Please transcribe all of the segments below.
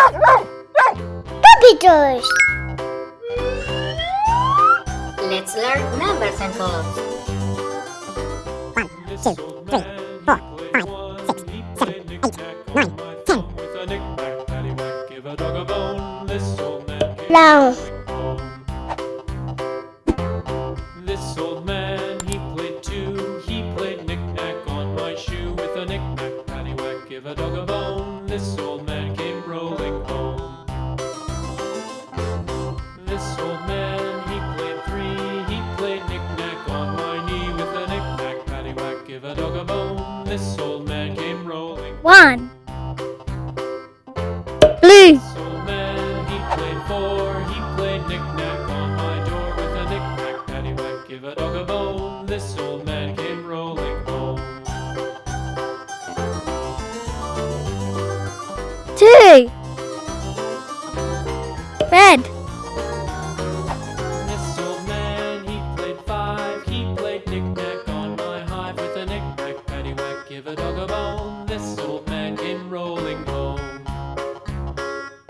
Puppy toys! Let's learn numbers and columns. 1, 2, 3, 4, 5, 6, 7, 8, 9, 10. Long. this old man came rolling. One.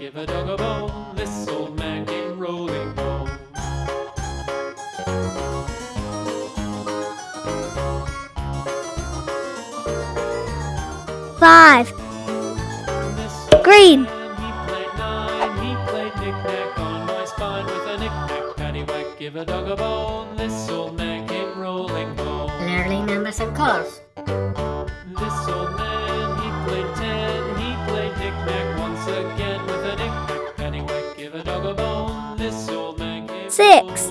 Give a dog a bone, this old man came rolling home. Five. Green. Give a dog a bone, this old man came rolling home. Learning numbers and colors. six.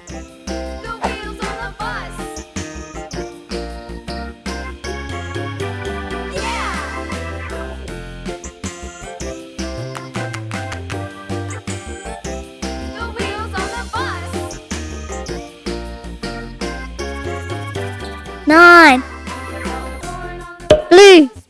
nine, blue.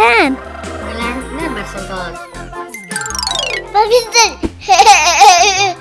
kan? Balance nah, bersungkur. Bagus,